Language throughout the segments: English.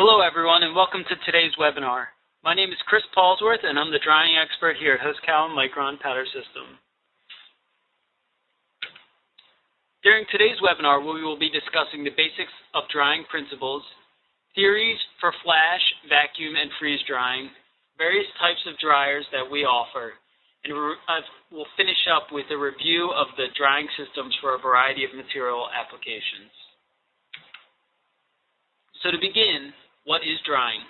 Hello everyone and welcome to today's webinar. My name is Chris Paulsworth and I'm the drying expert here at Hosokawa Micron Powder System. During today's webinar we will be discussing the basics of drying principles, theories for flash, vacuum, and freeze drying, various types of dryers that we offer, and uh, we'll finish up with a review of the drying systems for a variety of material applications. So to begin, what is drying?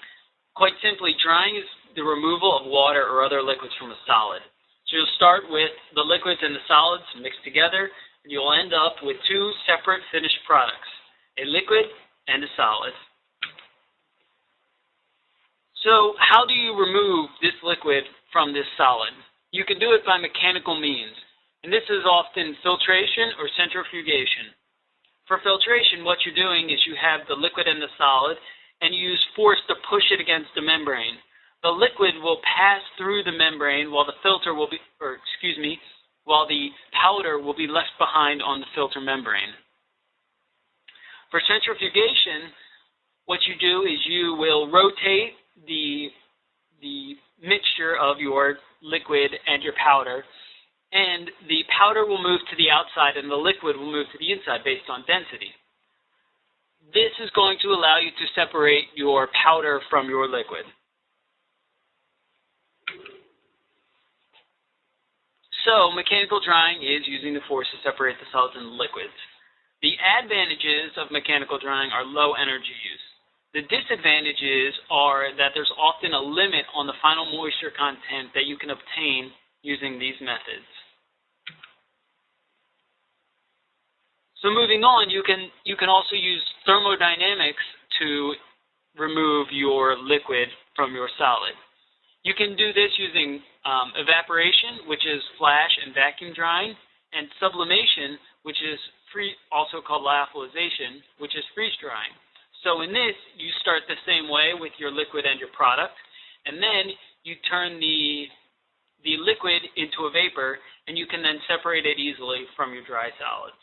Quite simply, drying is the removal of water or other liquids from a solid. So you'll start with the liquids and the solids mixed together, and you'll end up with two separate finished products, a liquid and a solid. So how do you remove this liquid from this solid? You can do it by mechanical means, and this is often filtration or centrifugation. For filtration, what you're doing is you have the liquid and the solid, and use force to push it against the membrane. The liquid will pass through the membrane while the filter will be, or excuse me, while the powder will be left behind on the filter membrane. For centrifugation, what you do is you will rotate the, the mixture of your liquid and your powder, and the powder will move to the outside and the liquid will move to the inside based on density. This is going to allow you to separate your powder from your liquid. So mechanical drying is using the force to separate the solids and liquids. The advantages of mechanical drying are low energy use. The disadvantages are that there's often a limit on the final moisture content that you can obtain using these methods. So moving on, you can you can also use thermodynamics to remove your liquid from your solid. You can do this using um, evaporation, which is flash and vacuum drying, and sublimation, which is free, also called lyophilization, which is freeze drying. So in this, you start the same way with your liquid and your product, and then you turn the the liquid into a vapor, and you can then separate it easily from your dry solids.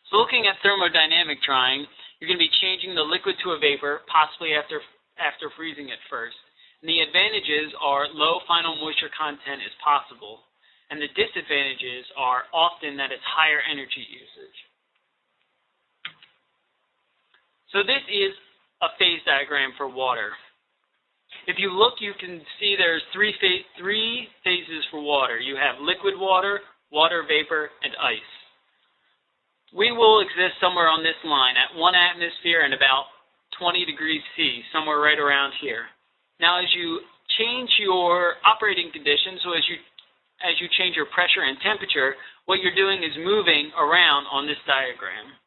So looking at thermodynamic drying, you're going to be changing the liquid to a vapor, possibly after, after freezing it first. And the advantages are low final moisture content is possible, and the disadvantages are often that it's higher energy usage. So this is a phase diagram for water. If you look, you can see there's three, three phases for water. You have liquid water, water vapor, and ice we will exist somewhere on this line at one atmosphere and about 20 degrees C, somewhere right around here. Now, as you change your operating conditions, so as you as you change your pressure and temperature, what you're doing is moving around on this diagram.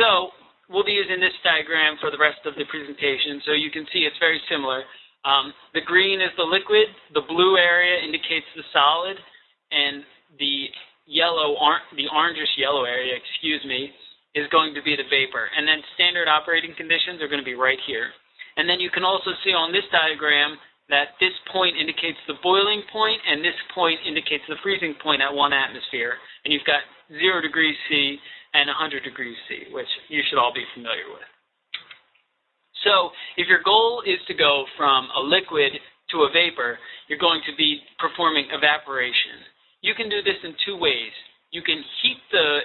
So we'll be using this diagram for the rest of the presentation, so you can see it's very similar. Um, the green is the liquid, the blue area indicates the solid, and the yellow, the orangish yellow area, excuse me, is going to be the vapor. And then standard operating conditions are going to be right here. And then you can also see on this diagram that this point indicates the boiling point and this point indicates the freezing point at one atmosphere. And you've got 0 degrees C and 100 degrees C, which you should all be familiar with. So if your goal is to go from a liquid to a vapor, you're going to be performing evaporation. You can do this in two ways. You can heat the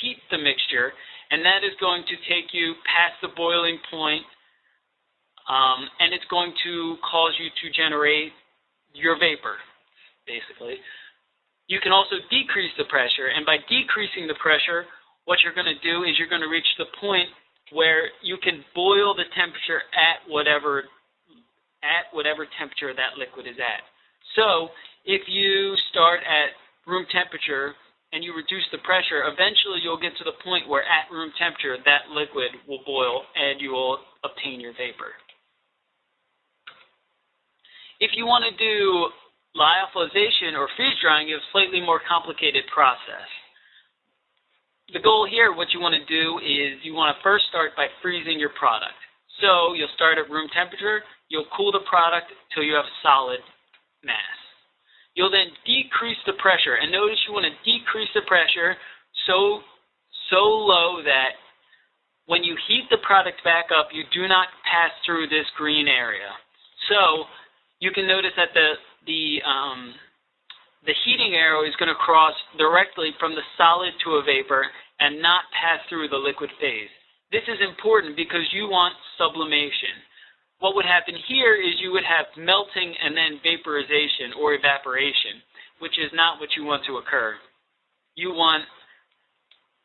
heat the mixture, and that is going to take you past the boiling point, um, and it's going to cause you to generate your vapor, basically. You can also decrease the pressure, and by decreasing the pressure, what you're going to do is you're going to reach the point where you can boil the temperature at whatever at whatever temperature that liquid is at. So if you start at room temperature and you reduce the pressure, eventually you'll get to the point where at room temperature that liquid will boil and you will obtain your vapor. If you want to do lyophilization or freeze drying, have a slightly more complicated process. The goal here, what you want to do is you want to first start by freezing your product. So you'll start at room temperature, you'll cool the product until you have solid mass. You'll then decrease the pressure. And notice you want to decrease the pressure so, so low that when you heat the product back up, you do not pass through this green area. So you can notice that the, the, um, the heating arrow is going to cross directly from the solid to a vapor and not pass through the liquid phase. This is important because you want sublimation. What would happen here is you would have melting and then vaporization or evaporation, which is not what you want to occur. You want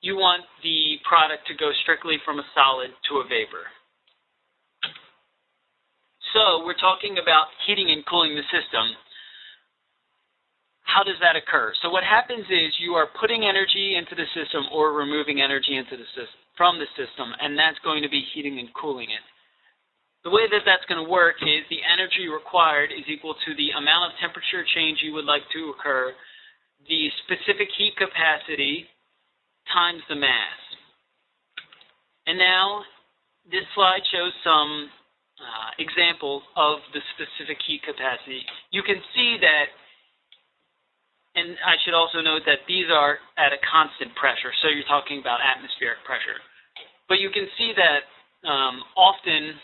you want the product to go strictly from a solid to a vapor. So we're talking about heating and cooling the system how does that occur? So what happens is you are putting energy into the system or removing energy into the system from the system, and that's going to be heating and cooling it. The way that that's going to work is the energy required is equal to the amount of temperature change you would like to occur, the specific heat capacity times the mass. And now this slide shows some uh, examples of the specific heat capacity. You can see that and I should also note that these are at a constant pressure, so you're talking about atmospheric pressure. But you can see that um, often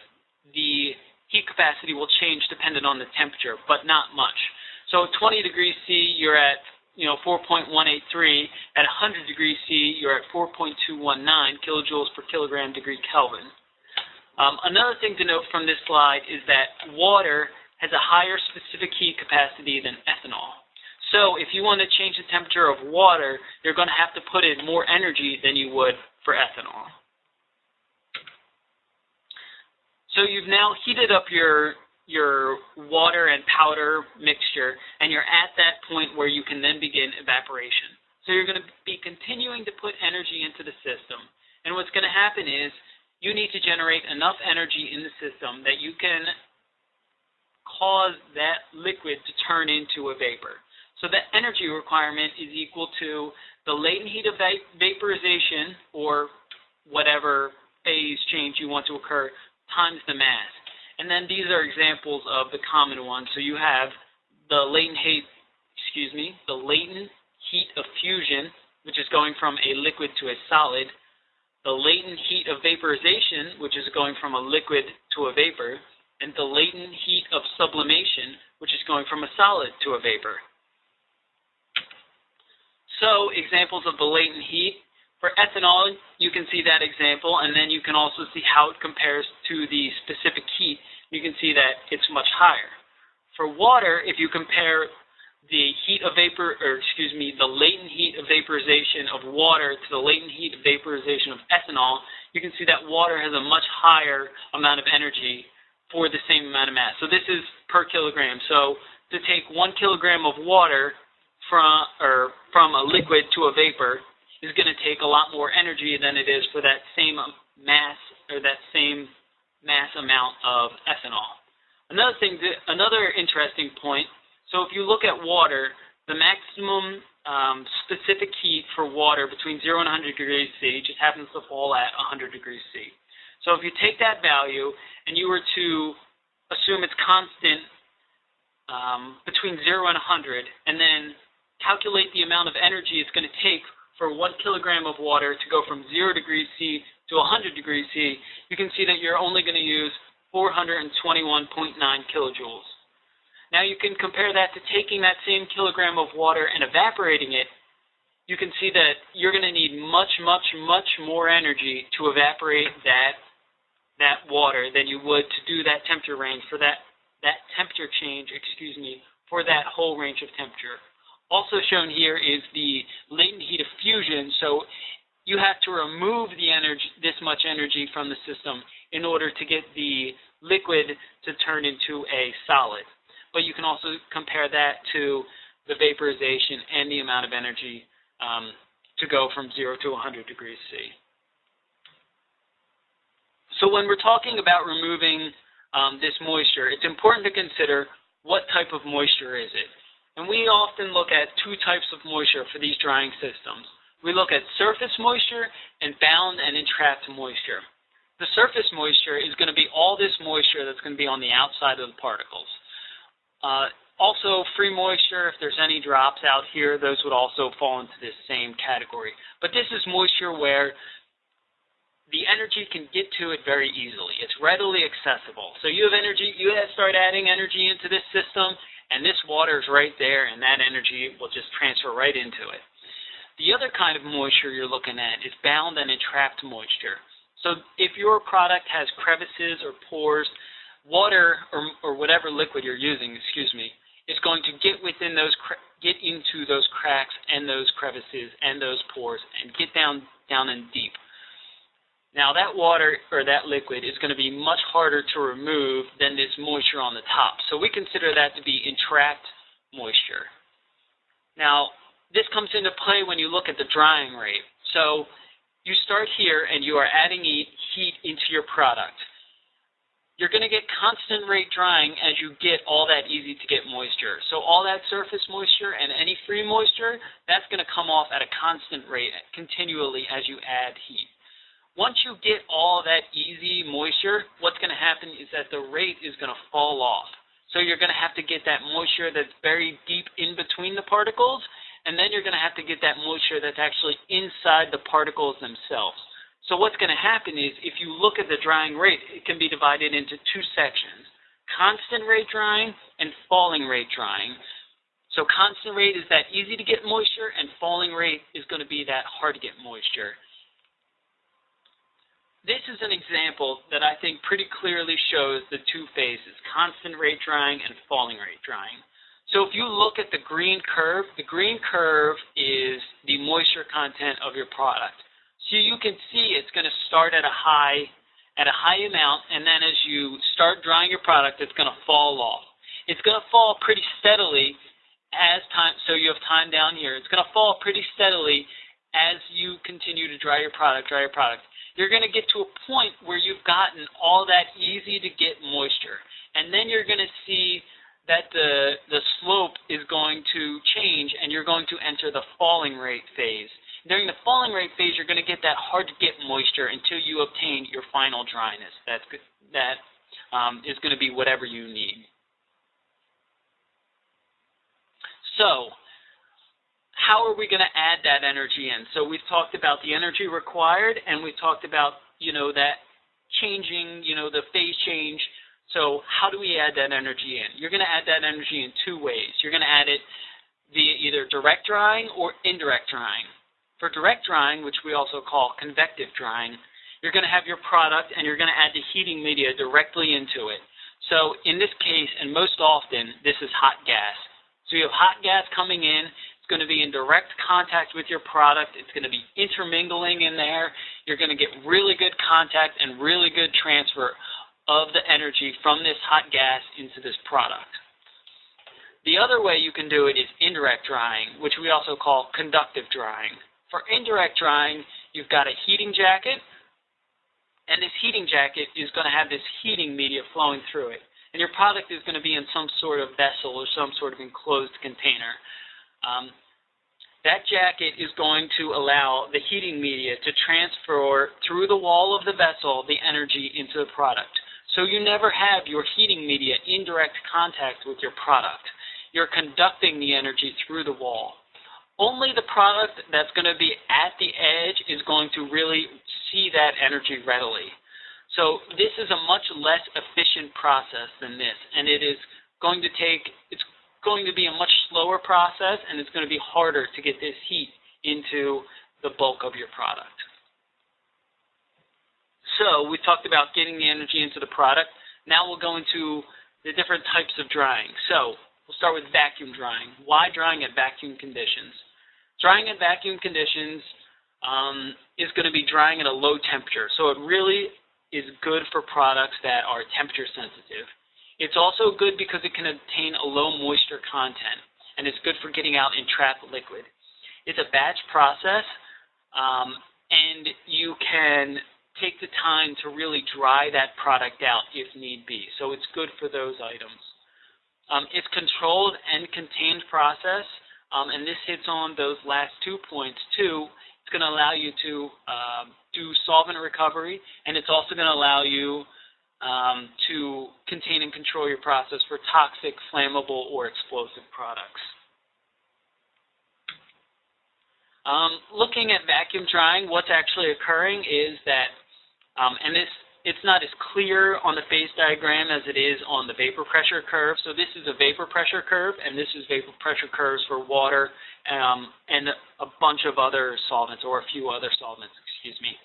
the heat capacity will change dependent on the temperature, but not much. So 20 degrees C, you're at you know 4.183. At 100 degrees C, you're at 4.219 kilojoules per kilogram degree Kelvin. Um, another thing to note from this slide is that water has a higher specific heat capacity than ethanol. So if you want to change the temperature of water, you're going to have to put in more energy than you would for ethanol. So you've now heated up your your water and powder mixture, and you're at that point where you can then begin evaporation. So you're going to be continuing to put energy into the system. And what's going to happen is you need to generate enough energy in the system that you can cause that liquid to turn into a vapor. So the energy requirement is equal to the latent heat of vaporization, or whatever phase change you want to occur, times the mass. And then these are examples of the common ones. So you have the latent heat, excuse me, the latent heat of fusion, which is going from a liquid to a solid, the latent heat of vaporization, which is going from a liquid to a vapor, and the latent heat of sublimation, which is going from a solid to a vapor. So examples of the latent heat. For ethanol, you can see that example, and then you can also see how it compares to the specific heat. You can see that it's much higher. For water, if you compare the heat of vapor, or excuse me, the latent heat of vaporization of water to the latent heat of vaporization of ethanol, you can see that water has a much higher amount of energy for the same amount of mass. So this is per kilogram. So to take one kilogram of water from or from a liquid to a vapor is going to take a lot more energy than it is for that same mass or that same mass amount of ethanol. Another thing, another interesting point. So if you look at water, the maximum um, specific heat for water between 0 and 100 degrees C just happens to fall at 100 degrees C. So if you take that value and you were to assume it's constant um, between 0 and 100, and then calculate the amount of energy it's going to take for one kilogram of water to go from 0 degrees C to 100 degrees C, you can see that you're only going to use 421.9 kilojoules. Now you can compare that to taking that same kilogram of water and evaporating it. You can see that you're going to need much, much, much more energy to evaporate that that water than you would to do that temperature range for that that temperature change, excuse me, for that whole range of temperature. Also shown here is the latent heat of fusion. So you have to remove the energy, this much energy from the system in order to get the liquid to turn into a solid. But you can also compare that to the vaporization and the amount of energy um, to go from 0 to 100 degrees C. So when we're talking about removing um, this moisture, it's important to consider what type of moisture is it. And we often look at two types of moisture for these drying systems. We look at surface moisture and bound and entrapped moisture. The surface moisture is going to be all this moisture that's going to be on the outside of the particles. Uh, also, free moisture, if there's any drops out here, those would also fall into this same category. But this is moisture where the energy can get to it very easily. It's readily accessible. So you have energy, you start adding energy into this system, and this water is right there, and that energy will just transfer right into it. The other kind of moisture you're looking at is bound and entrapped moisture. So if your product has crevices or pores, water or, or whatever liquid you're using, excuse me, is going to get within those get into those cracks and those crevices and those pores and get down down and deep. Now that water or that liquid is going to be much harder to remove than this moisture on the top. So we consider that to be entrapped moisture. Now this comes into play when you look at the drying rate. So you start here and you are adding heat into your product you're going to get constant rate drying as you get all that easy to get moisture. So all that surface moisture and any free moisture, that's going to come off at a constant rate continually as you add heat. Once you get all that easy moisture, what's going to happen is that the rate is going to fall off. So you're going to have to get that moisture that's very deep in between the particles, and then you're going to have to get that moisture that's actually inside the particles themselves. So what's going to happen is if you look at the drying rate, it can be divided into two sections, constant rate drying and falling rate drying. So constant rate is that easy to get moisture and falling rate is going to be that hard to get moisture. This is an example that I think pretty clearly shows the two phases, constant rate drying and falling rate drying. So if you look at the green curve, the green curve is the moisture content of your product. So you can see it's going to start at a high at a high amount, and then as you start drying your product, it's going to fall off. It's going to fall pretty steadily as time, so you have time down here. It's going to fall pretty steadily as you continue to dry your product, dry your product. You're going to get to a point where you've gotten all that easy to get moisture. And then you're going to see that the, the slope is going to change and you're going to enter the falling rate phase. During the falling rate phase, you're going to get that hard to get moisture until you obtain your final dryness. That's that um, is going to be whatever you need. So, how are we going to add that energy in? So we've talked about the energy required, and we've talked about you know that changing, you know, the phase change. So how do we add that energy in? You're going to add that energy in two ways. You're going to add it via either direct drying or indirect drying. For direct drying, which we also call convective drying, you're going to have your product and you're going to add the heating media directly into it. So in this case, and most often, this is hot gas. So you have hot gas coming in. It's going to be in direct contact with your product. It's going to be intermingling in there. You're going to get really good contact and really good transfer of the energy from this hot gas into this product. The other way you can do it is indirect drying, which we also call conductive drying. For indirect drying, you've got a heating jacket, and this heating jacket is going to have this heating media flowing through it. And your product is going to be in some sort of vessel or some sort of enclosed container. Um, that jacket is going to allow the heating media to transfer through the wall of the vessel the energy into the product. So you never have your heating media in direct contact with your product. You're conducting the energy through the wall only the product that's going to be at the edge is going to really see that energy readily. So this is a much less efficient process than this, and it is going to take, it's going to be a much slower process, and it's going to be harder to get this heat into the bulk of your product. So we talked about getting the energy into the product. Now we'll go into the different types of drying. So we'll start with vacuum drying. Why drying at vacuum conditions? Drying at vacuum conditions um, is going to be drying at a low temperature. So it really is good for products that are temperature sensitive. It's also good because it can obtain a low moisture content, and it's good for getting out entrapped liquid. It's a batch process, um, and you can take the time to really dry that product out if need be. So it's good for those items. Um, it's controlled and contained process. Um, and this hits on those last two points too. It's going to allow you to um, do solvent recovery, and it's also going to allow you um, to contain and control your process for toxic, flammable, or explosive products. Um, looking at vacuum drying, what's actually occurring is that, um, and this it's not as clear on the phase diagram as it is on the vapor pressure curve. So this is a vapor pressure curve, and this is vapor pressure curves for water um, and a bunch of other solvents, or a few other solvents, excuse me.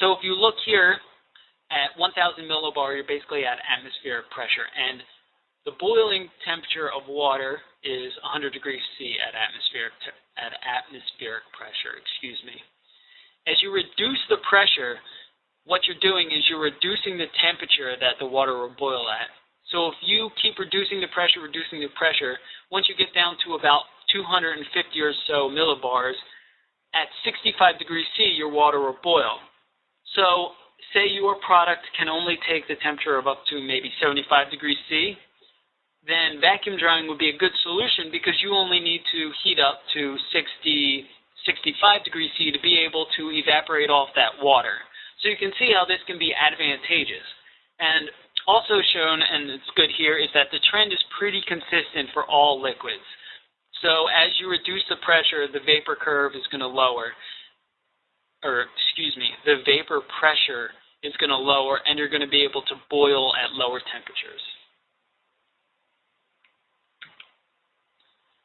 So if you look here at 1,000 millibar, you're basically at atmospheric pressure, and the boiling temperature of water is 100 degrees C at atmospheric at atmospheric pressure, excuse me. As you reduce the pressure, what you're doing is you're reducing the temperature that the water will boil at. So if you keep reducing the pressure, reducing the pressure, once you get down to about 250 or so millibars, at 65 degrees C, your water will boil. So say your product can only take the temperature of up to maybe 75 degrees C, then vacuum drying would be a good solution because you only need to heat up to 60, 65 degrees C to be able to evaporate off that water. So you can see how this can be advantageous. And also shown, and it's good here, is that the trend is pretty consistent for all liquids. So as you reduce the pressure, the vapor curve is going to lower, or excuse me, the vapor pressure is going to lower, and you're going to be able to boil at lower temperatures.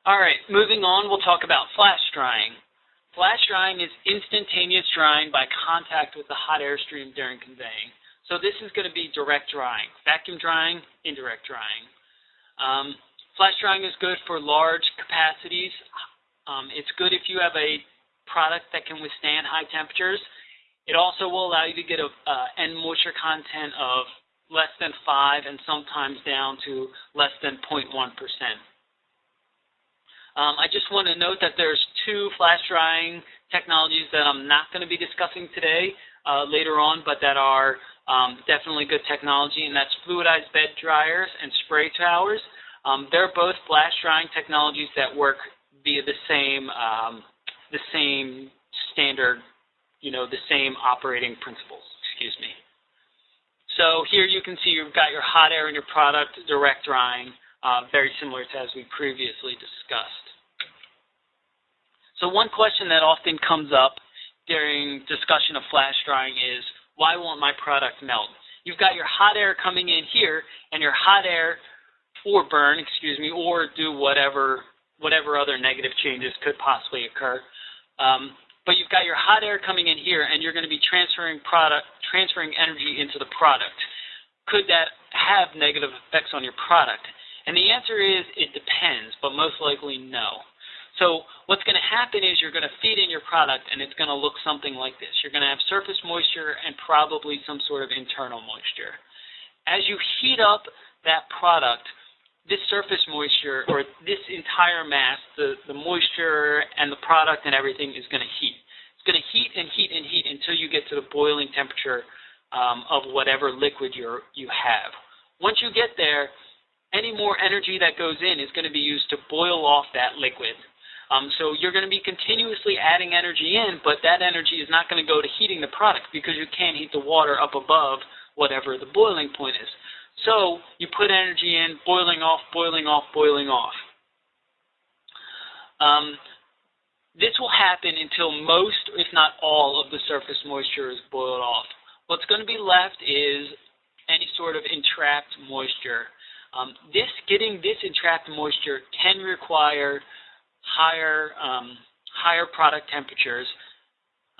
All right, moving on, we'll talk about flash drying. Flash drying is instantaneous drying by contact with the hot air stream during conveying. So this is going to be direct drying. Vacuum drying, indirect drying. Um, flash drying is good for large capacities. Um, it's good if you have a product that can withstand high temperatures. It also will allow you to get a uh, end moisture content of less than 5 and sometimes down to less than 0.1%. Um, I just want to note that there's two flash drying technologies that I'm not going to be discussing today uh, later on, but that are um, definitely good technology, and that's fluidized bed dryers and spray towers. Um, they're both flash drying technologies that work via the same um, the same standard, you know, the same operating principles. Excuse me. So here you can see you've got your hot air in your product direct drying, uh, very similar to as we previously discussed. So one question that often comes up during discussion of flash drying is, why won't my product melt? You've got your hot air coming in here, and your hot air, or burn, excuse me, or do whatever whatever other negative changes could possibly occur. Um, but you've got your hot air coming in here, and you're going to be transferring product, transferring energy into the product. Could that have negative effects on your product? And the answer is it depends, but most likely no. So what's going to happen is you're going to feed in your product and it's going to look something like this. You're going to have surface moisture and probably some sort of internal moisture. As you heat up that product, this surface moisture or this entire mass, the, the moisture and the product and everything is going to heat. It's going to heat and heat and heat until you get to the boiling temperature um, of whatever liquid you you have. Once you get there, any more energy that goes in is going to be used to boil off that liquid. Um, so you're going to be continuously adding energy in, but that energy is not going to go to heating the product because you can't heat the water up above whatever the boiling point is. So you put energy in, boiling off, boiling off, boiling off. Um, this will happen until most, if not all, of the surface moisture is boiled off. What's going to be left is any sort of entrapped moisture. Um, this getting this entrapped moisture can require higher um, higher product temperatures.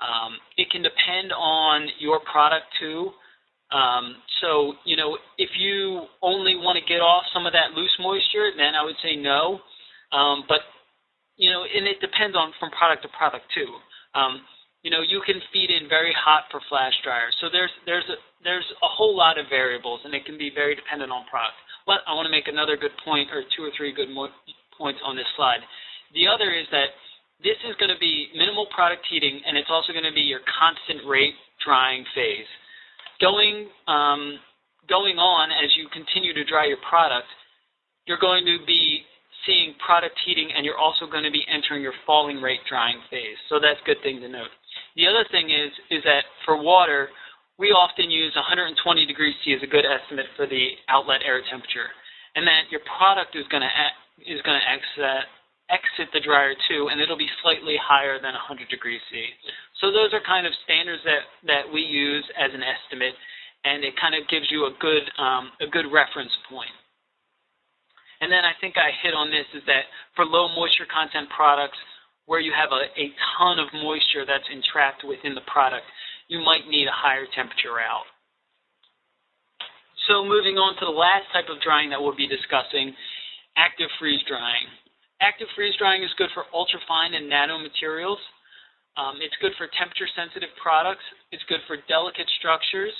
Um, it can depend on your product too. Um, so you know, if you only want to get off some of that loose moisture, then I would say no. Um, but you know, and it depends on from product to product too. Um, you know, you can feed in very hot for flash dryers. So there's there's a there's a whole lot of variables, and it can be very dependent on product. But I want to make another good point, or two or three good points on this slide. The other is that this is going to be minimal product heating, and it's also going to be your constant rate drying phase. Going, um, going on as you continue to dry your product, you're going to be seeing product heating, and you're also going to be entering your falling rate drying phase. So that's a good thing to note. The other thing is, is that for water, we often use 120 degrees C as a good estimate for the outlet air temperature, and that your product is going to is going to exit exit the dryer too, and it'll be slightly higher than 100 degrees C. So those are kind of standards that that we use as an estimate, and it kind of gives you a good um, a good reference point. And then I think I hit on this is that for low moisture content products, where you have a, a ton of moisture that's entrapped within the product, you might need a higher temperature out. So moving on to the last type of drying that we'll be discussing, active freeze drying. Active freeze drying is good for ultrafine and nano materials. Um, it's good for temperature sensitive products. It's good for delicate structures.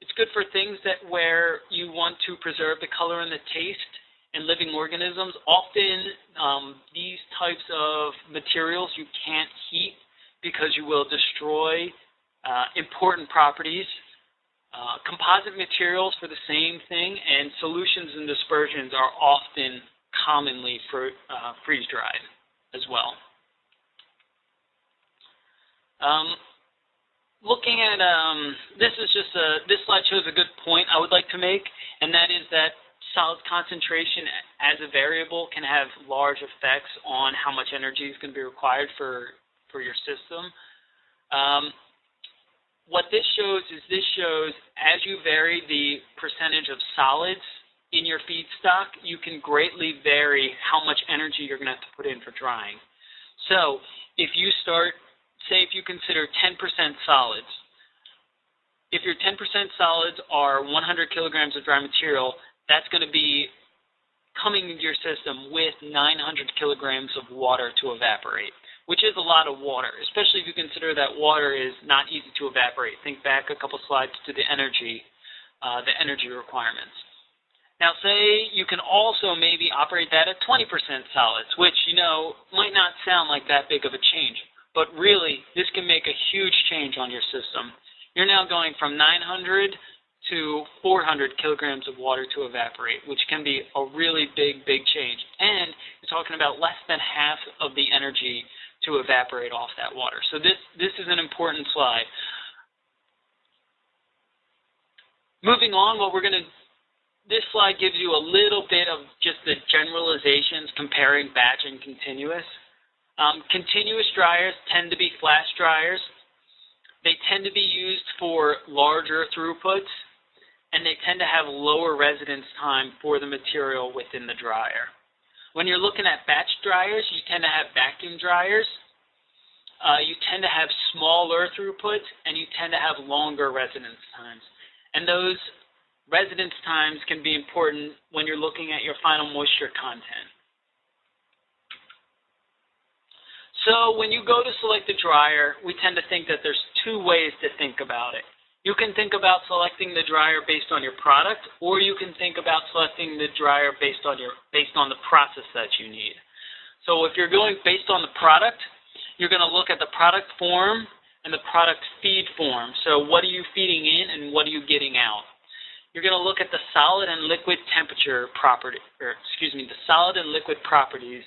It's good for things that where you want to preserve the color and the taste in living organisms. Often um, these types of materials you can't heat because you will destroy uh, important properties. Uh, composite materials for the same thing, and solutions and dispersions are often commonly uh, freeze-dried as well. Um, looking at, um, this is just a, this slide shows a good point I would like to make, and that is that solid concentration as a variable can have large effects on how much energy is going to be required for, for your system. Um, what this shows is this shows as you vary the percentage of solids in your feedstock, you can greatly vary how much energy you're going to have to put in for drying. So if you start, say if you consider 10% solids, if your 10% solids are 100 kilograms of dry material, that's going to be coming into your system with 900 kilograms of water to evaporate which is a lot of water, especially if you consider that water is not easy to evaporate. Think back a couple slides to the energy, uh, the energy requirements. Now say you can also maybe operate that at 20% solids, which, you know, might not sound like that big of a change, but really this can make a huge change on your system. You're now going from 900 to 400 kilograms of water to evaporate, which can be a really big, big change. And you're talking about less than half of the energy to evaporate off that water. So this, this is an important slide. Moving on, what we're going to, this slide gives you a little bit of just the generalizations comparing batch and continuous. Um, continuous dryers tend to be flash dryers. They tend to be used for larger throughputs, and they tend to have lower residence time for the material within the dryer. When you're looking at batch dryers, you tend to have vacuum dryers. Uh, you tend to have smaller throughputs, and you tend to have longer residence times. And those residence times can be important when you're looking at your final moisture content. So when you go to select a dryer, we tend to think that there's two ways to think about it. You can think about selecting the dryer based on your product, or you can think about selecting the dryer based on your based on the process that you need. So if you're going based on the product, you're going to look at the product form and the product feed form. So what are you feeding in and what are you getting out? You're going to look at the solid and liquid temperature property, or excuse me, the solid and liquid properties,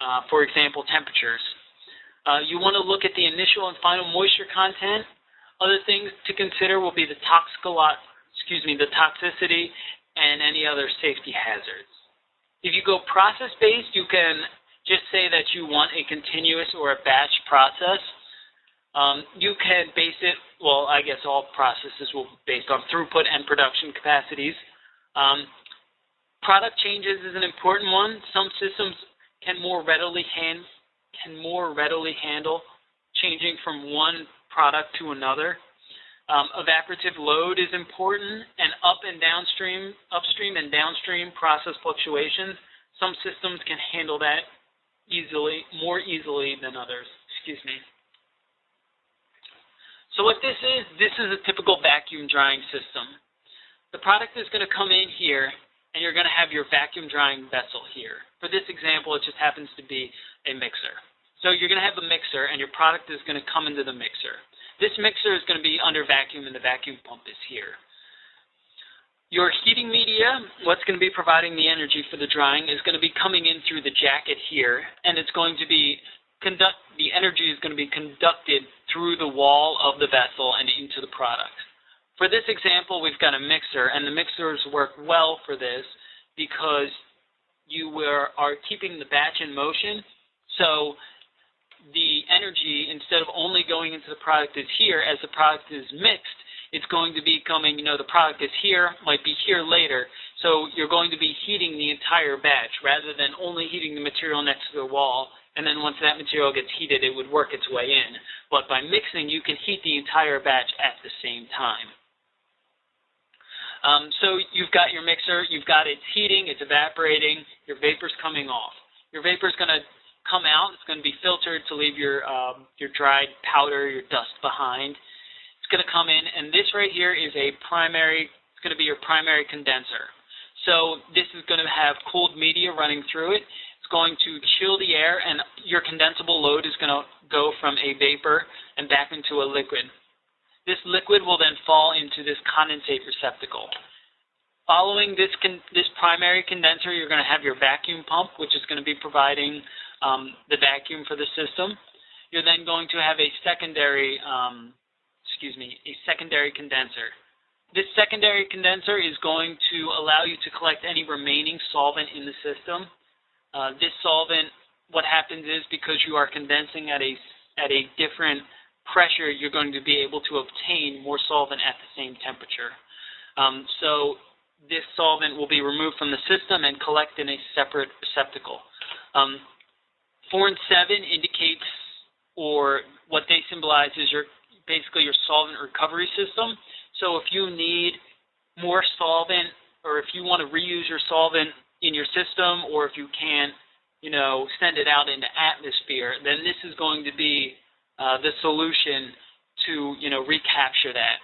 uh, for example, temperatures. Uh, you want to look at the initial and final moisture content other things to consider will be the toxicolo- excuse me, the toxicity and any other safety hazards. If you go process-based, you can just say that you want a continuous or a batch process. Um, you can base it, well, I guess all processes will be based on throughput and production capacities. Um, product changes is an important one. Some systems can more readily hand, can more readily handle changing from one product to another. Um, evaporative load is important, and up and downstream, upstream and downstream process fluctuations. Some systems can handle that easily, more easily than others. Excuse me. So what this is, this is a typical vacuum drying system. The product is going to come in here, and you're going to have your vacuum drying vessel here. For this example, it just happens to be a mixer. So you're going to have a mixer, and your product is going to come into the mixer. This mixer is going to be under vacuum, and the vacuum pump is here. Your heating media, what's going to be providing the energy for the drying, is going to be coming in through the jacket here, and it's going to be conduct. The energy is going to be conducted through the wall of the vessel and into the product. For this example, we've got a mixer, and the mixers work well for this because you were, are keeping the batch in motion. So the energy, instead of only going into the product is here, as the product is mixed, it's going to be coming, you know, the product is here, might be here later. So you're going to be heating the entire batch rather than only heating the material next to the wall. And then once that material gets heated, it would work its way in. But by mixing, you can heat the entire batch at the same time. Um, so you've got your mixer, you've got it heating, it's evaporating, your vapor's coming off. Your vapor's going to come out, it's going to be filtered to leave your, um, your dried powder, your dust behind. It's going to come in, and this right here is a primary, it's going to be your primary condenser. So this is going to have cooled media running through it. It's going to chill the air, and your condensable load is going to go from a vapor and back into a liquid. This liquid will then fall into this condensate receptacle. Following this, this primary condenser, you're going to have your vacuum pump, which is going to be providing um, the vacuum for the system. You're then going to have a secondary, um, excuse me, a secondary condenser. This secondary condenser is going to allow you to collect any remaining solvent in the system. Uh, this solvent, what happens is because you are condensing at a, at a different pressure, you're going to be able to obtain more solvent at the same temperature. Um, so this solvent will be removed from the system and collected in a separate receptacle. Um, 4 and 7 indicates, or what they symbolize is your basically your solvent recovery system. So if you need more solvent, or if you want to reuse your solvent in your system, or if you can't, you know, send it out into atmosphere, then this is going to be uh, the solution to you know recapture that.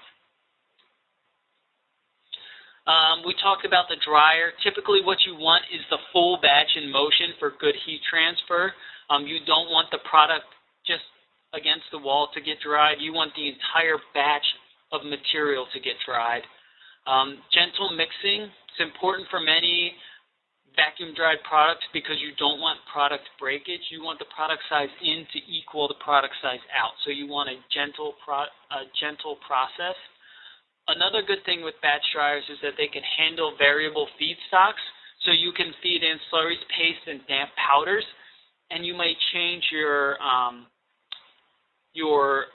Um, we talked about the dryer. Typically what you want is the full batch in motion for good heat transfer. Um, you don't want the product just against the wall to get dried. You want the entire batch of material to get dried. Um, gentle mixing. It's important for many vacuum dried products because you don't want product breakage. You want the product size in to equal the product size out. So you want a gentle, pro a gentle process. Another good thing with batch dryers is that they can handle variable feedstocks. So you can feed in slurries, paste, and damp powders, and you might change your um, your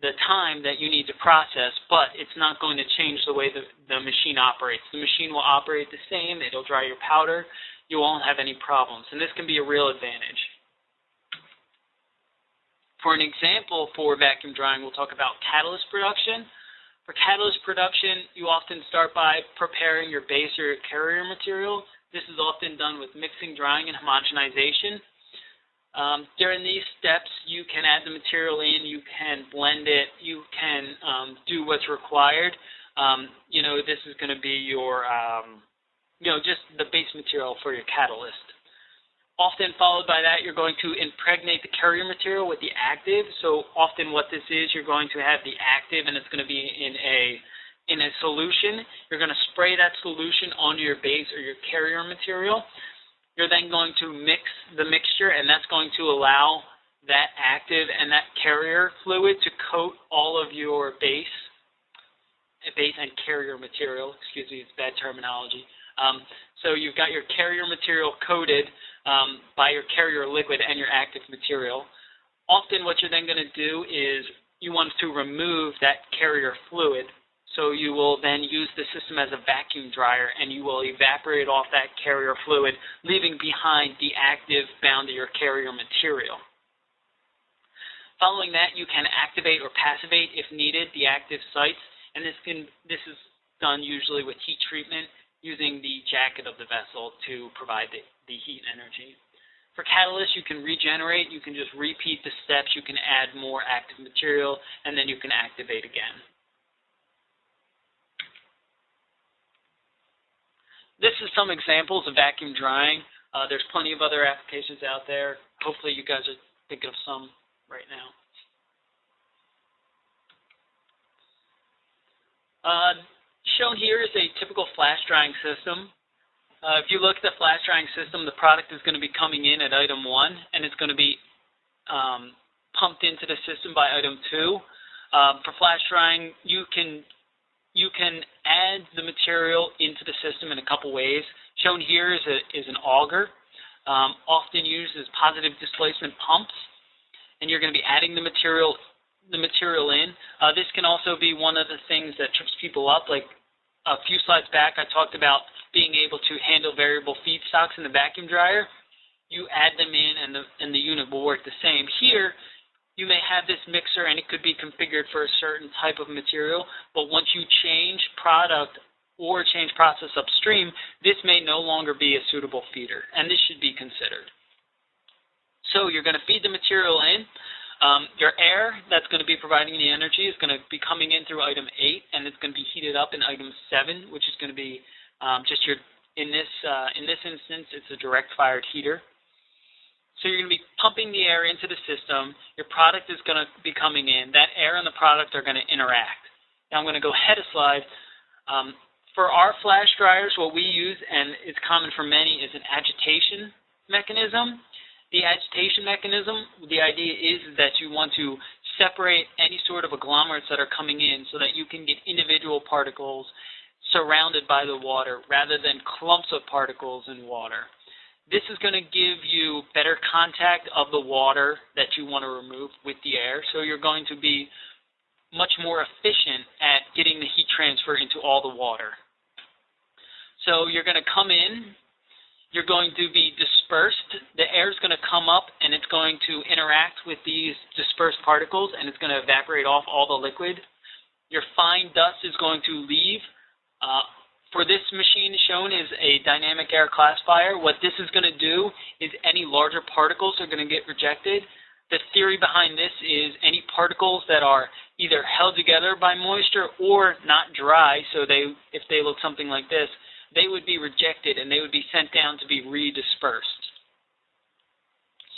the time that you need to process, but it's not going to change the way the, the machine operates. The machine will operate the same. It'll dry your powder. You won't have any problems, and this can be a real advantage. For an example for vacuum drying, we'll talk about catalyst production. For catalyst production, you often start by preparing your base or your carrier material. This is often done with mixing, drying, and homogenization. Um, during these steps, you can add the material in, you can blend it, you can um, do what's required. Um, you know, this is going to be your, um, you know, just the base material for your catalyst. Often followed by that, you're going to impregnate the carrier material with the active. So often what this is, you're going to have the active and it's going to be in a in a solution. You're going to spray that solution onto your base or your carrier material. You're then going to mix the mixture, and that's going to allow that active and that carrier fluid to coat all of your base, base and carrier material. Excuse me, it's bad terminology. Um, so you've got your carrier material coated um, by your carrier liquid and your active material. Often what you're then going to do is you want to remove that carrier fluid so you will then use the system as a vacuum dryer and you will evaporate off that carrier fluid, leaving behind the active bound to your carrier material. Following that, you can activate or passivate, if needed, the active sites, and this, can, this is done usually with heat treatment using the jacket of the vessel to provide the, the heat energy. For catalysts, you can regenerate, you can just repeat the steps, you can add more active material, and then you can activate again. This is some examples of vacuum drying. Uh, there's plenty of other applications out there. Hopefully you guys are thinking of some right now. Uh, shown here is a typical flash drying system. Uh, if you look at the flash drying system, the product is going to be coming in at item 1, and it's going to be um, pumped into the system by item 2. Um, for flash drying, you can you can add the material into the system in a couple ways. Shown here is, a, is an auger, um, often used as positive displacement pumps, and you're going to be adding the material the material in. Uh, this can also be one of the things that trips people up. Like a few slides back, I talked about being able to handle variable feedstocks in the vacuum dryer. You add them in, and the and the unit will work the same. Here, you may have this mixer and it could be configured for a certain type of material, but once you change product or change process upstream, this may no longer be a suitable feeder, and this should be considered. So you're going to feed the material in. Um, your air that's going to be providing the energy is going to be coming in through item 8, and it's going to be heated up in item 7, which is going to be um, just your, in this, uh, in this instance, it's a direct fired heater. So you're going to be pumping the air into the system. Your product is going to be coming in. That air and the product are going to interact. Now I'm going to go ahead a slide. Um, for our flash dryers, what we use, and it's common for many, is an agitation mechanism. The agitation mechanism, the idea is that you want to separate any sort of agglomerates that are coming in so that you can get individual particles surrounded by the water rather than clumps of particles in water. This is going to give you better contact of the water that you want to remove with the air, so you're going to be much more efficient at getting the heat transfer into all the water. So you're going to come in, you're going to be dispersed. The air is going to come up and it's going to interact with these dispersed particles and it's going to evaporate off all the liquid. Your fine dust is going to leave. Uh, for this machine shown is a dynamic air classifier. What this is going to do is any larger particles are going to get rejected. The theory behind this is any particles that are either held together by moisture or not dry, so they if they look something like this, they would be rejected and they would be sent down to be redispersed.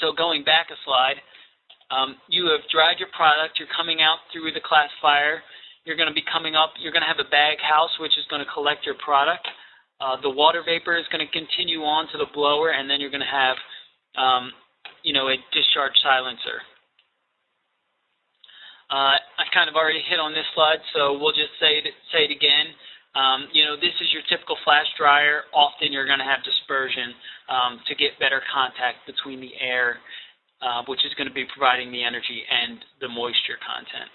So going back a slide, um, you have dried your product, you're coming out through the classifier, you're going to be coming up, you're going to have a bag house which is going to collect your product. Uh, the water vapor is going to continue on to the blower and then you're going to have um, you know, a discharge silencer. Uh, I kind of already hit on this slide, so we'll just say it, say it again. Um, you know, this is your typical flash dryer. Often you're going to have dispersion um, to get better contact between the air, uh, which is going to be providing the energy, and the moisture content.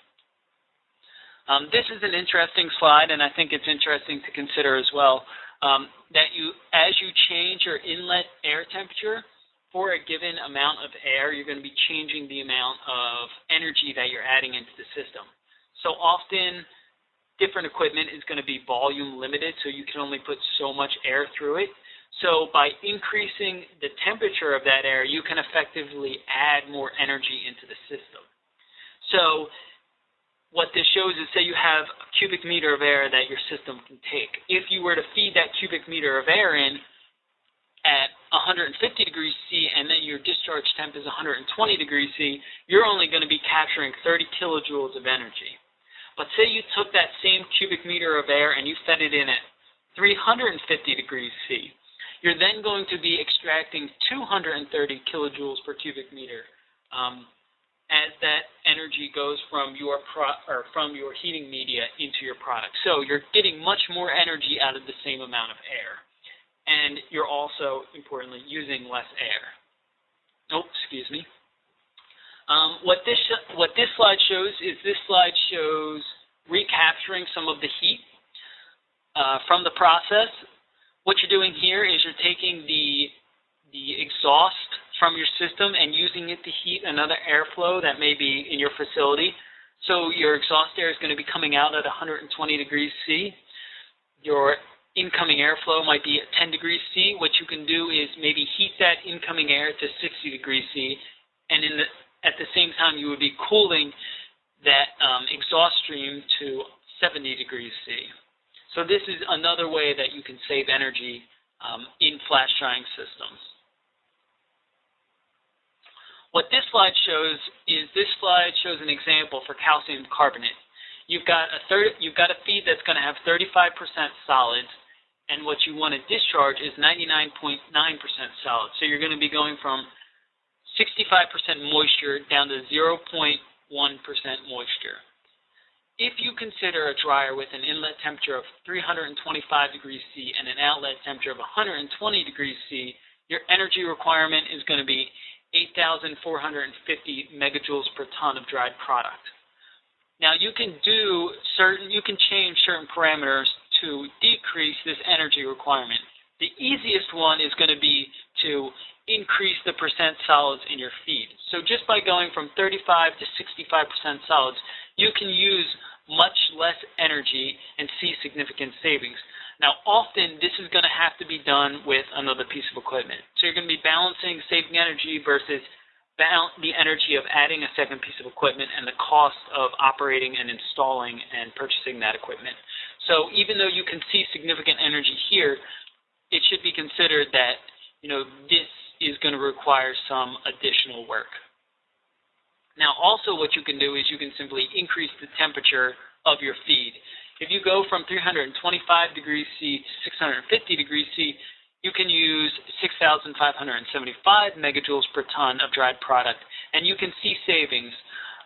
Um, this is an interesting slide, and I think it's interesting to consider as well, um, that you, as you change your inlet air temperature for a given amount of air, you're going to be changing the amount of energy that you're adding into the system. So often, different equipment is going to be volume limited, so you can only put so much air through it. So by increasing the temperature of that air, you can effectively add more energy into the system. So what this shows is say you have a cubic meter of air that your system can take. If you were to feed that cubic meter of air in at 150 degrees C and then your discharge temp is 120 degrees C, you're only going to be capturing 30 kilojoules of energy. But say you took that same cubic meter of air and you fed it in at 350 degrees C. You're then going to be extracting 230 kilojoules per cubic meter um, as that energy goes from your or from your heating media into your product. So you're getting much more energy out of the same amount of air, and you're also importantly using less air. Oh, excuse me. Um, what this what this slide shows is this slide shows recapturing some of the heat uh, from the process. What you're doing here is you're taking the the exhaust from your system and using it to heat another airflow that may be in your facility. So your exhaust air is going to be coming out at 120 degrees C. Your incoming airflow might be at 10 degrees C. What you can do is maybe heat that incoming air to 60 degrees C, and in the at the same time, you would be cooling that um, exhaust stream to 70 degrees C. So this is another way that you can save energy um, in flash drying systems. What this slide shows is this slide shows an example for calcium carbonate. You've got a third, you've got a feed that's going to have 35% solids, and what you want to discharge is 99.9% solid. So you're going to be going from 65% moisture down to 0.1% moisture. if you consider a dryer with an inlet temperature of 325 degrees C and an outlet temperature of 120 degrees C, your energy requirement is going to be 8,450 megajoules per ton of dried product. Now you can do certain, you can change certain parameters to decrease this energy requirement. The easiest one is going to be to increase the percent solids in your feed. So just by going from 35 to 65% solids, you can use much less energy and see significant savings. Now, often this is going to have to be done with another piece of equipment. So you're going to be balancing saving energy versus the energy of adding a second piece of equipment and the cost of operating and installing and purchasing that equipment. So even though you can see significant energy here, it should be considered that you know this is going to require some additional work. Now also what you can do is you can simply increase the temperature of your feed. If you go from 325 degrees C to 650 degrees C, you can use 6,575 megajoules per ton of dried product, and you can see savings.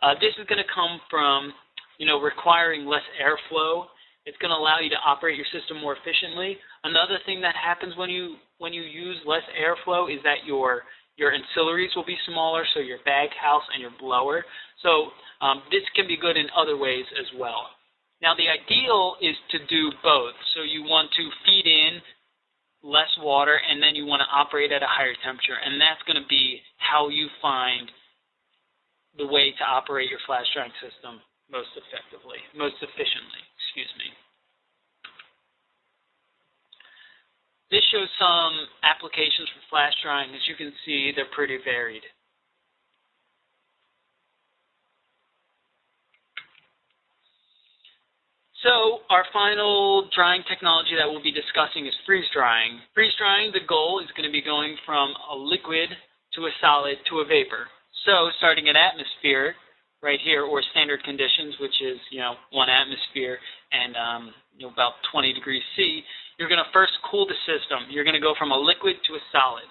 Uh, this is going to come from, you know, requiring less airflow. It's going to allow you to operate your system more efficiently. Another thing that happens when you when you use less airflow is that your your ancillaries will be smaller, so your bag house and your blower. So um, this can be good in other ways as well. Now the ideal is to do both. So you want to feed in less water and then you want to operate at a higher temperature. And that's going to be how you find the way to operate your flash drying system most effectively, most efficiently, excuse me. This shows some applications for flash drying. As you can see, they're pretty varied. So our final drying technology that we'll be discussing is freeze drying. Freeze drying, the goal is going to be going from a liquid to a solid to a vapor. So starting at atmosphere, right here, or standard conditions, which is you know one atmosphere and um, you know about 20 degrees C, you're going to first cool the system. You're going to go from a liquid to a solid.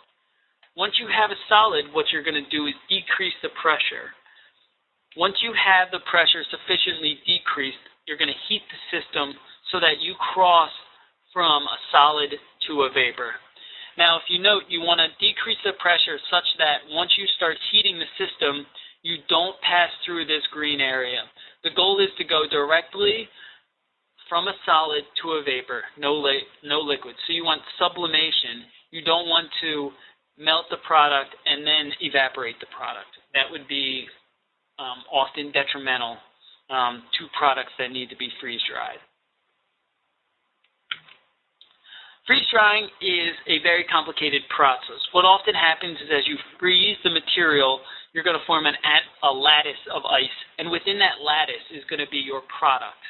Once you have a solid, what you're going to do is decrease the pressure. Once you have the pressure sufficiently decreased, you're going to heat the system so that you cross from a solid to a vapor. Now, if you note, you want to decrease the pressure such that once you start heating the system, you don't pass through this green area. The goal is to go directly from a solid to a vapor, no, li no liquid. So you want sublimation. You don't want to melt the product and then evaporate the product. That would be um, often detrimental um, to products that need to be freeze dried. Freeze drying is a very complicated process. What often happens is as you freeze the material, you're going to form an, a lattice of ice, and within that lattice is going to be your product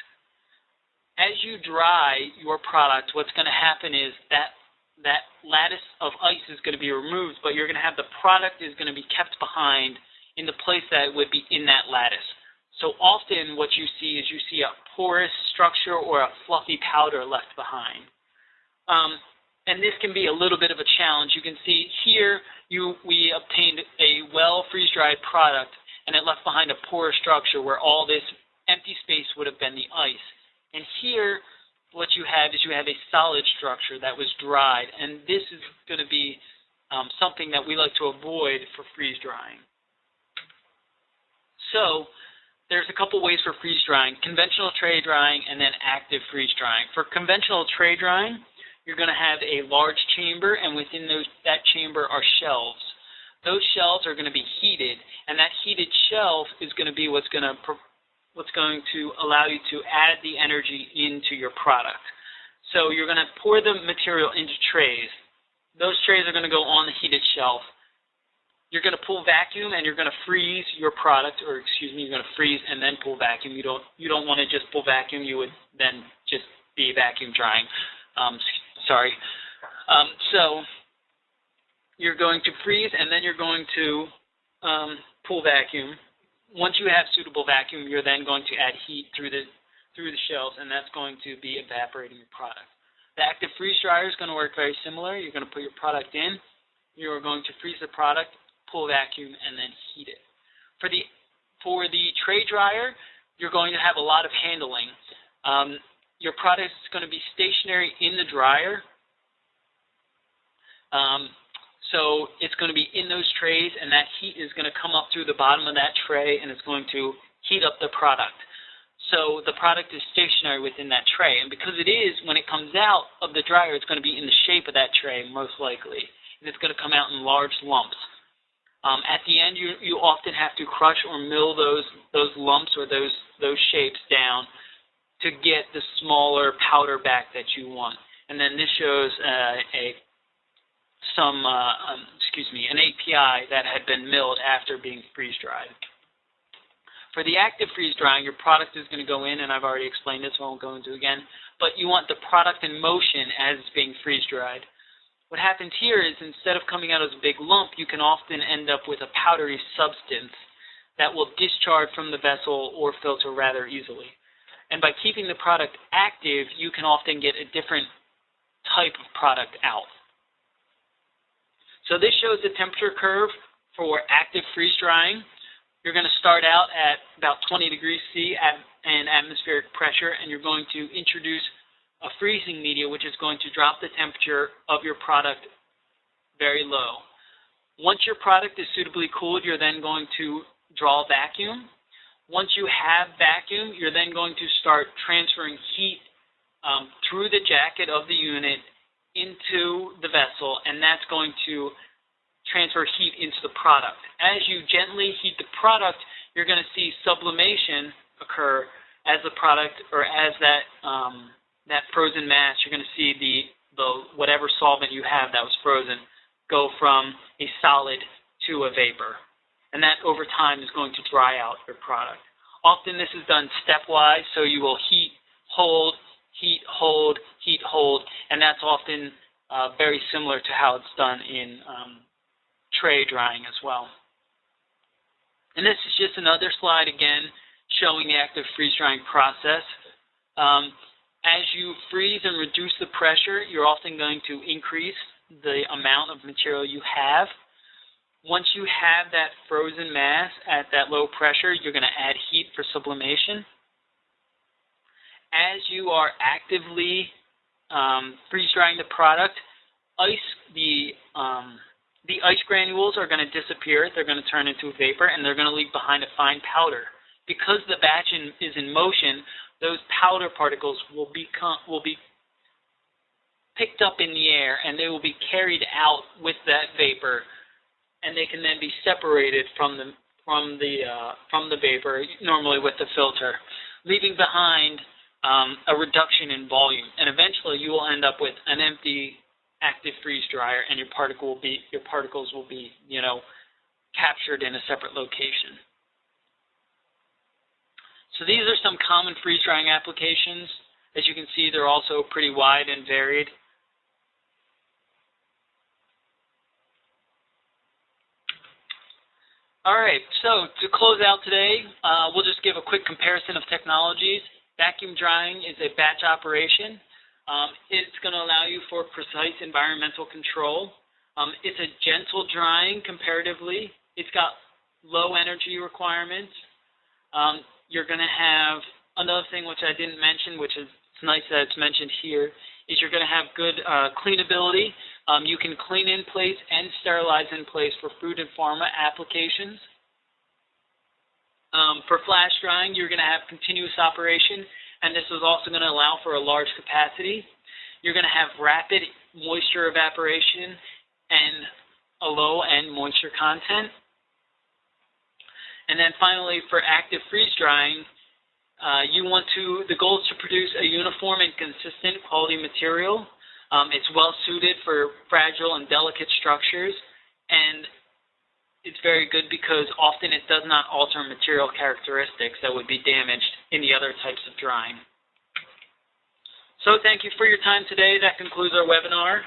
as you dry your product, what's going to happen is that that lattice of ice is going to be removed, but you're going to have the product is going to be kept behind in the place that would be in that lattice. So often what you see is you see a porous structure or a fluffy powder left behind. Um, and this can be a little bit of a challenge. You can see here you, we obtained a well freeze-dried product and it left behind a porous structure where all this empty space would have been the ice. And here, what you have is you have a solid structure that was dried, and this is going to be um, something that we like to avoid for freeze drying. So, there's a couple ways for freeze drying, conventional tray drying and then active freeze drying. For conventional tray drying, you're going to have a large chamber, and within those, that chamber are shelves. Those shelves are going to be heated, and that heated shelf is going to be what's going to what's going to allow you to add the energy into your product. So you're going to pour the material into trays. Those trays are going to go on the heated shelf. You're going to pull vacuum and you're going to freeze your product, or excuse me, you're going to freeze and then pull vacuum. You don't you don't want to just pull vacuum. You would then just be vacuum drying. Um, sorry. Um, so you're going to freeze and then you're going to um, pull vacuum once you have suitable vacuum, you're then going to add heat through the through the shells, and that's going to be evaporating your product. The active freeze dryer is going to work very similar. You're going to put your product in, you're going to freeze the product, pull vacuum, and then heat it. For the for the tray dryer, you're going to have a lot of handling. Um, your product is going to be stationary in the dryer. Um, so it's going to be in those trays, and that heat is going to come up through the bottom of that tray, and it's going to heat up the product. So the product is stationary within that tray. And because it is, when it comes out of the dryer, it's going to be in the shape of that tray, most likely. And it's going to come out in large lumps. Um, at the end, you, you often have to crush or mill those, those lumps or those, those shapes down to get the smaller powder back that you want. And then this shows uh, a some, uh, um, excuse me, an API that had been milled after being freeze dried. For the active freeze drying, your product is going to go in, and I've already explained this, so I won't go into again, but you want the product in motion as it's being freeze dried. What happens here is instead of coming out as a big lump, you can often end up with a powdery substance that will discharge from the vessel or filter rather easily. And by keeping the product active, you can often get a different type of product out. So this shows the temperature curve for active freeze drying. You're going to start out at about 20 degrees C at an atmospheric pressure, and you're going to introduce a freezing media, which is going to drop the temperature of your product very low. Once your product is suitably cooled, you're then going to draw vacuum. Once you have vacuum, you're then going to start transferring heat um, through the jacket of the unit into the vessel, and that's going to transfer heat into the product. As you gently heat the product, you're going to see sublimation occur as the product or as that um, that frozen mass. You're going to see the the whatever solvent you have that was frozen go from a solid to a vapor, and that over time is going to dry out your product. Often this is done stepwise, so you will heat, hold, heat, hold, heat, hold, and that's often uh, very similar to how it's done in um, tray drying as well. And this is just another slide again showing the active freeze drying process. Um, as you freeze and reduce the pressure, you're often going to increase the amount of material you have. Once you have that frozen mass at that low pressure, you're going to add heat for sublimation. As you are actively um, freeze drying the product, ice the um, the ice granules are going to disappear. They're going to turn into vapor, and they're going to leave behind a fine powder. Because the batch in, is in motion, those powder particles will become will be picked up in the air, and they will be carried out with that vapor, and they can then be separated from the from the uh, from the vapor, normally with the filter, leaving behind um, a reduction in volume, and eventually you will end up with an empty active freeze dryer, and your particle will be your particles will be you know captured in a separate location. So these are some common freeze drying applications. As you can see, they're also pretty wide and varied. All right, so to close out today, uh, we'll just give a quick comparison of technologies. Vacuum drying is a batch operation. Um, it's going to allow you for precise environmental control. Um, it's a gentle drying comparatively. It's got low energy requirements. Um, you're going to have another thing which I didn't mention, which is it's nice that it's mentioned here, is you're going to have good uh, cleanability. Um, you can clean in place and sterilize in place for food and pharma applications. Um, for flash drying, you're going to have continuous operation and this is also going to allow for a large capacity. You're going to have rapid moisture evaporation and a low end moisture content. And then finally, for active freeze drying, uh, you want to, the goal is to produce a uniform and consistent quality material. Um, it's well suited for fragile and delicate structures, and it's very good because often it does not alter material characteristics that would be damaged in the other types of drying. So thank you for your time today. That concludes our webinar.